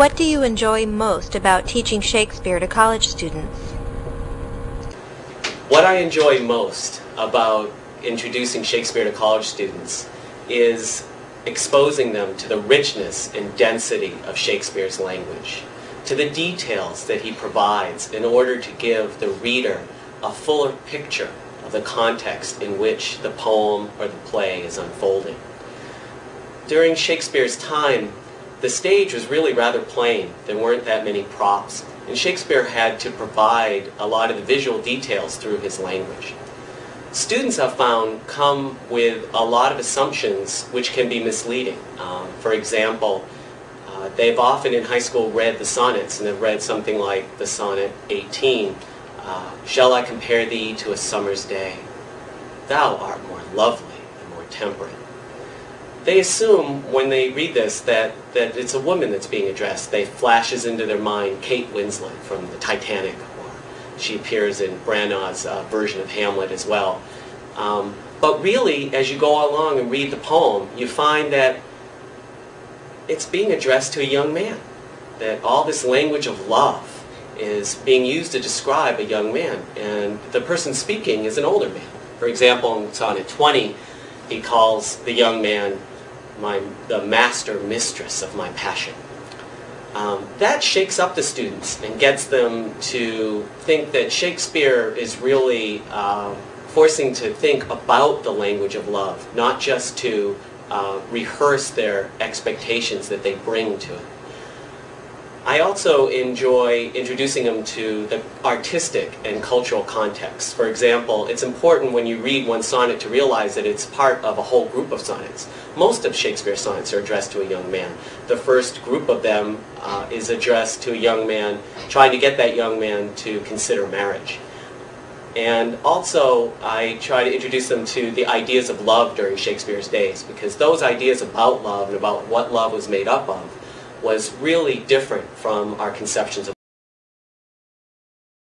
What do you enjoy most about teaching Shakespeare to college students? What I enjoy most about introducing Shakespeare to college students is exposing them to the richness and density of Shakespeare's language, to the details that he provides in order to give the reader a fuller picture of the context in which the poem or the play is unfolding. During Shakespeare's time, the stage was really rather plain. There weren't that many props. And Shakespeare had to provide a lot of the visual details through his language. Students I've found come with a lot of assumptions which can be misleading. Um, for example, uh, they've often in high school read the sonnets and have read something like the sonnet 18. Uh, Shall I compare thee to a summer's day? Thou art more lovely and more temperate they assume when they read this that, that it's a woman that's being addressed. They flashes into their mind Kate Winslet from the Titanic, or she appears in Branagh's uh, version of Hamlet as well. Um, but really, as you go along and read the poem, you find that it's being addressed to a young man. That all this language of love is being used to describe a young man, and the person speaking is an older man. For example, in Sonnet 20, he calls the young man my, the master mistress of my passion. Um, that shakes up the students and gets them to think that Shakespeare is really uh, forcing to think about the language of love, not just to uh, rehearse their expectations that they bring to it. I also enjoy introducing them to the artistic and cultural context. For example, it's important when you read one sonnet to realize that it's part of a whole group of sonnets. Most of Shakespeare's sonnets are addressed to a young man. The first group of them uh, is addressed to a young man, trying to get that young man to consider marriage. And also, I try to introduce them to the ideas of love during Shakespeare's days, because those ideas about love and about what love was made up of was really different from our conceptions of